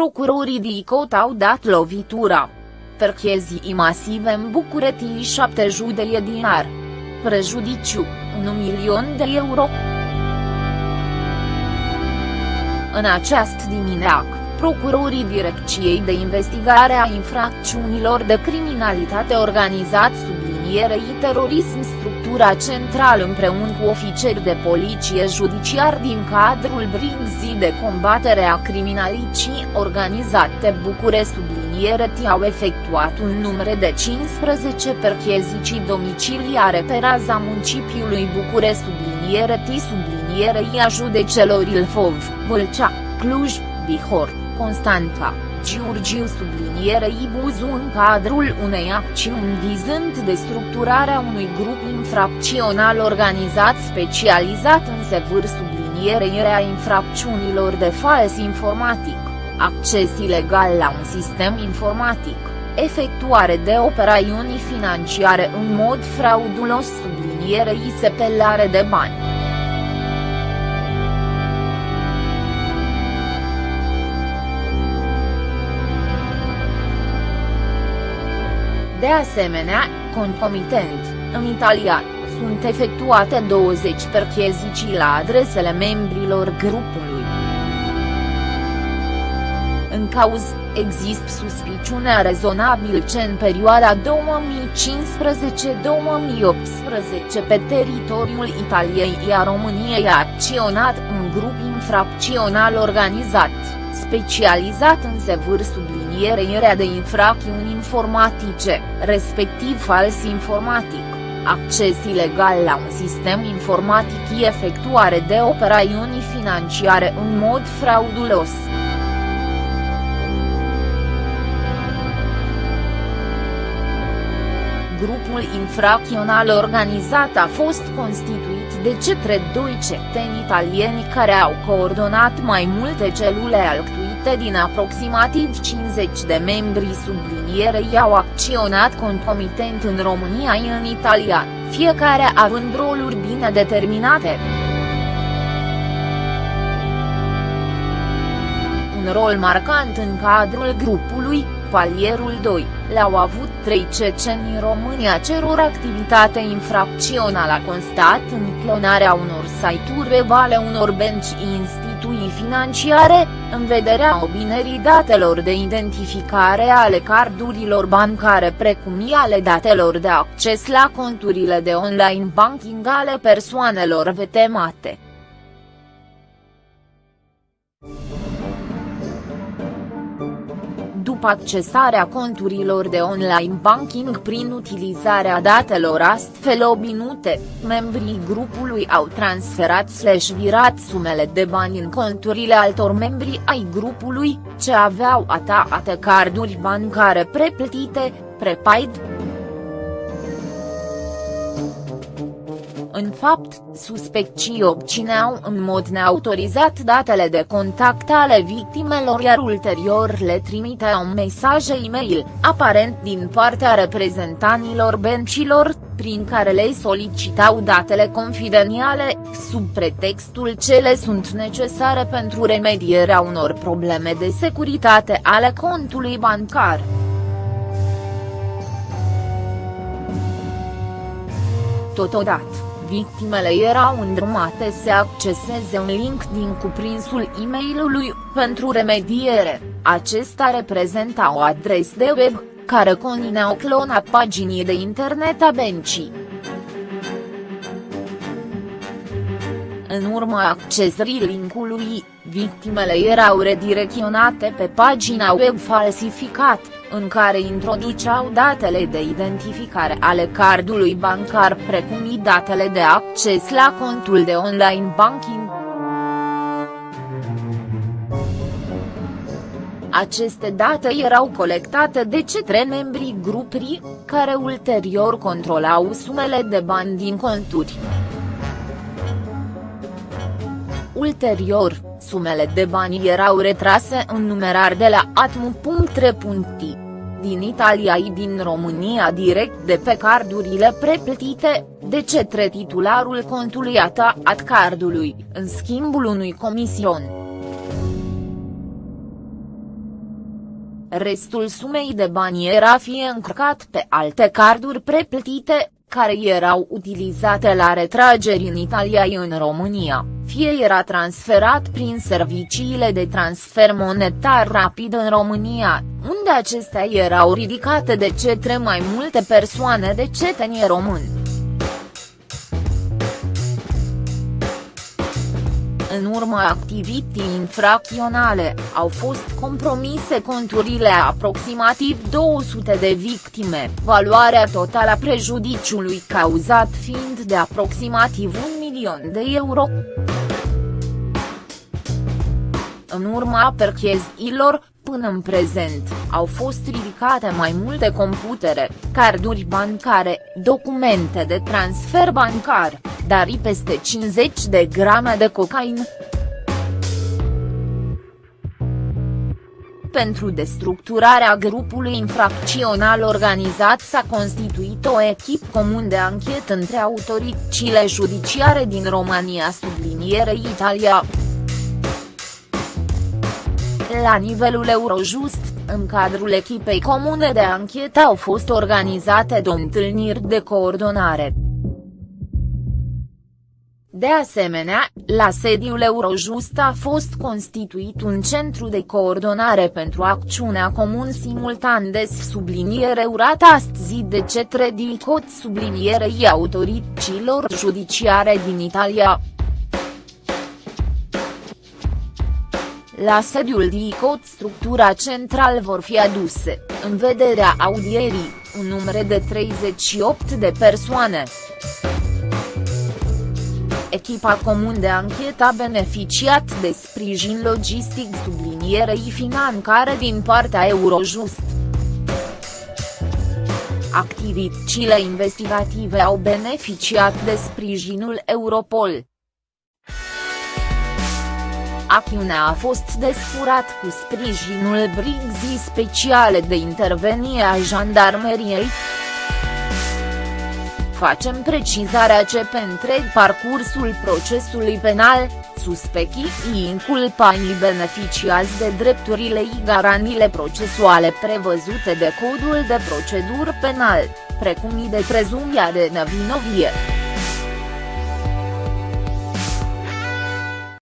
Procurorii DICOT au dat lovitura. Perchezii masive în București 7 judelie dinar. Prejudiciu, 1 milion de euro. În această dimineață, procurorii Direcției de Investigare a Infracțiunilor de Criminalitate Organizat sublinierei terorism structura centrală împreună cu ofițeri de poliție judiciar din cadrul Brigzii de combatere a criminalității organizate București subliniere au efectuat un număr de 15 percheziții domiciliare pe raza municipiului București subliniere T sublinierei a judecelor Ilfov, Vâlcea, Cluj, Bihor, Constanța, Giurgiu sublinierei Buzu în cadrul unei acțiuni vizând destructurarea unui grup infracțional organizat specializat în sevâr sublinierei a infracțiunilor de fals informatic, acces ilegal la un sistem informatic, efectuare de operațiuni financiare în mod fraudulos sublinierei sepelare de bani. De asemenea, concomitent, în Italia, sunt efectuate 20 percheziții la adresele membrilor grupului. În cauz, există suspiciunea rezonabil ce în perioada 2015-2018 pe teritoriul Italiei iar României a acționat un grup infracțional organizat, specializat în sevâr subliniat subliniere de infracțiuni informatice, respectiv fals informatic, acces ilegal la un sistem informatic și efectuare de operațiuni financiare în mod fraudulos. Grupul infracțional organizat a fost constituit de cetre doi cetățeni italieni care au coordonat mai multe celule alcătuite parte din aproximativ 50 de membri sublinierei au acționat concomitent în România și în Italia, fiecare având roluri bine determinate. Un rol marcant în cadrul grupului, palierul 2, le-au avut trei ceceni în România cerur activitate infracțională a constat în clonarea unor site-uri web ale unor benci instituții financiare, în vederea obținerii datelor de identificare ale cardurilor bancare precum și ale datelor de acces la conturile de online banking ale persoanelor vetemate. După accesarea conturilor de online banking prin utilizarea datelor astfel obținute, membrii grupului au transferat slash virat sumele de bani în conturile altor membri ai grupului, ce aveau ataate carduri bancare preplătite, prepaid, În fapt, suspecții obțineau în mod neautorizat datele de contact ale victimelor iar ulterior le trimiteau mesaje e-mail, aparent din partea reprezentanilor bencilor, prin care le solicitau datele confidențiale, sub pretextul ce le sunt necesare pentru remedierea unor probleme de securitate ale contului bancar. Totodată victimele erau îndrumate să acceseze un link din cuprinsul e mail pentru remediere, acesta reprezenta o adresă de web, care conținea o clona paginii de internet a bencii. În urma accesării linkului, victimele erau redirecționate pe pagina web falsificat, în care introduceau datele de identificare ale cardului bancar precum și datele de acces la contul de online banking. Aceste date erau colectate de cetre membrii grupului, care ulterior controlau sumele de bani din conturi. Ulterior, sumele de bani erau retrase în numerar de la atmu.re.ti din Italia și din România direct de pe cardurile preplătite, de cetre titularul contului ataat cardului, în schimbul unui comision. restul sumei de bani era fie încărcat pe alte carduri preplătite, care erau utilizate la retrageri în Italia în România, fie era transferat prin serviciile de transfer monetar rapid în România, unde acestea erau ridicate de cetre mai multe persoane de cetănie români. în urma activității infracționale, au fost compromise conturile a aproximativ 200 de victime, valoarea totală a prejudiciului cauzat fiind de aproximativ un milion de euro. În urma percheziilor, până în prezent, au fost ridicate mai multe computere, carduri bancare, documente de transfer bancar, dar și peste 50 de grame de cocaină. Pentru destructurarea grupului infracțional organizat s-a constituit o echipă comun de anchetă între autoritățile judiciare din România subliniere Italia. La nivelul Eurojust, în cadrul echipei comune de anchetă au fost organizate două întâlniri de coordonare. De asemenea, la sediul Eurojust a fost constituit un centru de coordonare pentru acțiunea comun simultan de subliniere urată astăzi de cetre DICOT sublinierei autorităților judiciare din Italia. La sediul DICOT structura central vor fi aduse, în vederea audierii, un număr de 38 de persoane. Echipa comun de anchetă a beneficiat de sprijin logistic sublinierei financare din partea Eurojust. Activitățile investigative au beneficiat de sprijinul Europol. Acțiunea a fost desfurat cu sprijinul brigzii speciale de intervenie a jandarmeriei. Facem precizarea ce pe întreg parcursul procesului penal, suspechii inculpaii beneficiază de drepturile și garanile procesuale prevăzute de Codul de Procedură Penal, precum și de prezumția de nevinovie.